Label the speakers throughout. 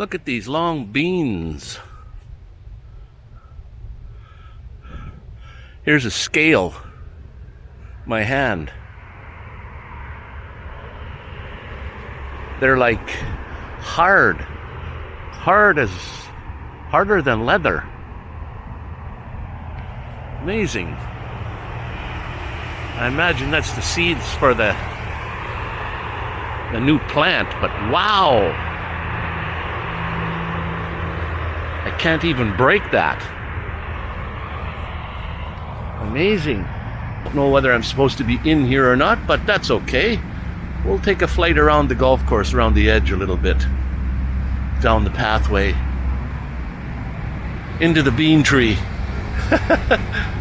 Speaker 1: Look at these long beans. Here's a scale. My hand. They're like hard. Hard as harder than leather. Amazing. I imagine that's the seeds for the the new plant, but wow. I can't even break that. Amazing. Don't know whether I'm supposed to be in here or not, but that's okay. We'll take a flight around the golf course, around the edge a little bit. Down the pathway. Into the bean tree.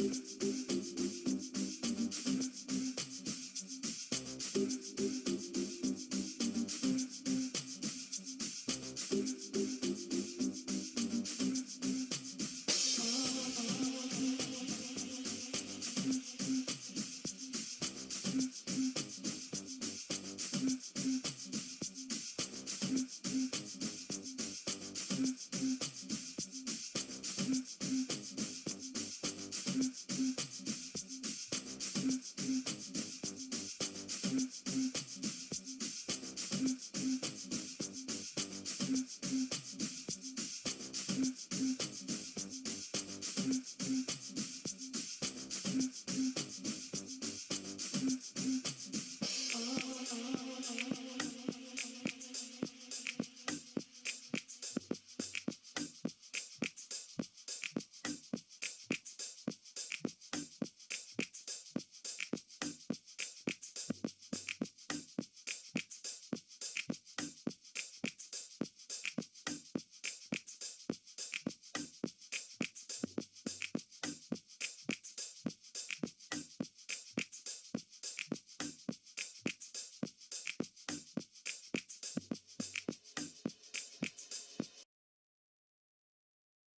Speaker 1: есть.